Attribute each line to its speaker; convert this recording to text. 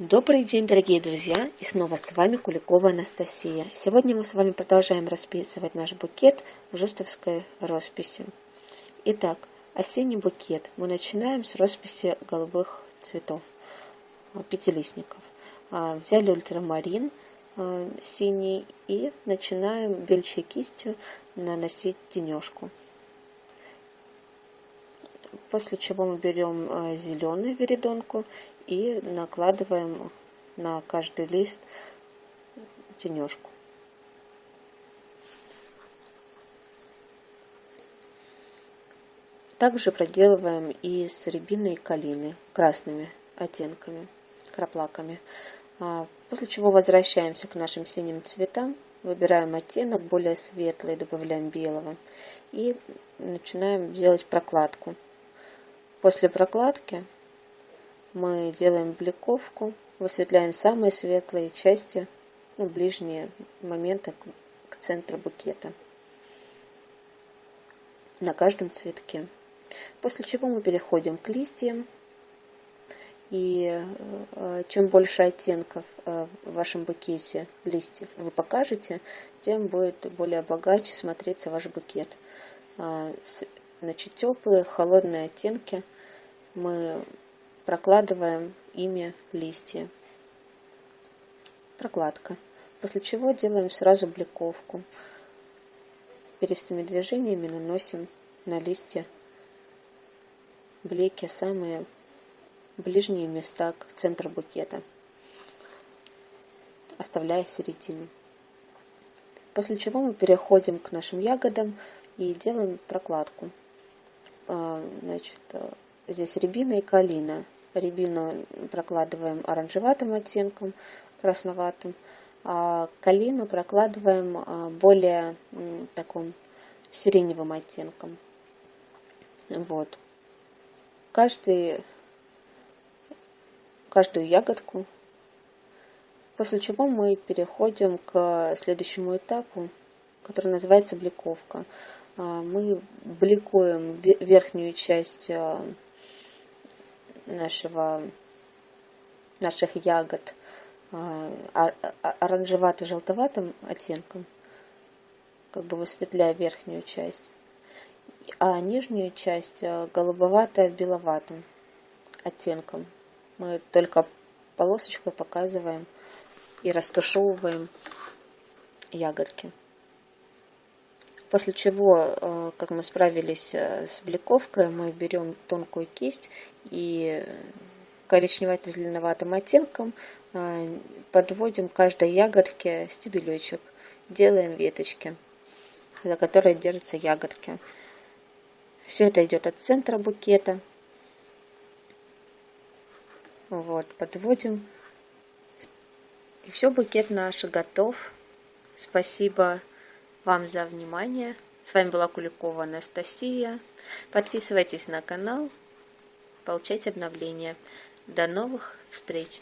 Speaker 1: Добрый день, дорогие друзья! И снова с вами Куликова Анастасия. Сегодня мы с вами продолжаем расписывать наш букет в жестовской росписи. Итак, осенний букет. Мы начинаем с росписи голубых цветов, а, пятилистников. А, взяли ультрамарин а, синий и начинаем бельчей кистью наносить тенежку. После чего мы берем зеленую веридонку и накладываем на каждый лист тенежку. Также проделываем и с рябиной и калины красными оттенками, краплаками. А, после чего возвращаемся к нашим синим цветам, выбираем оттенок более светлый, добавляем белого и начинаем делать прокладку. После прокладки мы делаем бликовку, высветляем самые светлые части, ну, ближние моменты к центру букета на каждом цветке. После чего мы переходим к листьям. И э, чем больше оттенков э, в вашем букете листьев вы покажете, тем будет более богаче смотреться ваш букет. Значит, теплые, холодные оттенки мы прокладываем ими листья. Прокладка. После чего делаем сразу бликовку. Перистыми движениями наносим на листья блики, самые ближние места к центру букета, оставляя середину. После чего мы переходим к нашим ягодам и делаем прокладку. А, значит, здесь рябина и калина. Рябину прокладываем оранжеватым оттенком, красноватым, а калину прокладываем а, более таким сиреневым оттенком. Вот. Каждый, каждую ягодку. После чего мы переходим к следующему этапу, который называется бликовка. А, мы бликуем верхнюю часть а, нашего, наших ягод а, оранжевато-желтоватым оттенком, как бы высветляя верхнюю часть, а нижнюю часть голубовато-беловатым оттенком. Мы только полосочкой показываем и растушевываем ягодки. После чего, э, как мы справились э, с бликовкой, мы берем тонкую кисть и коричневато-зеленоватым оттенком э, подводим каждой ягодке стебелечек, делаем веточки, за которые держатся ягодки. Все это идет от центра букета. Вот, подводим. И все, букет наш готов. Спасибо вам за внимание. С вами была Куликова Анастасия. Подписывайтесь на канал, получайте обновления. До новых встреч!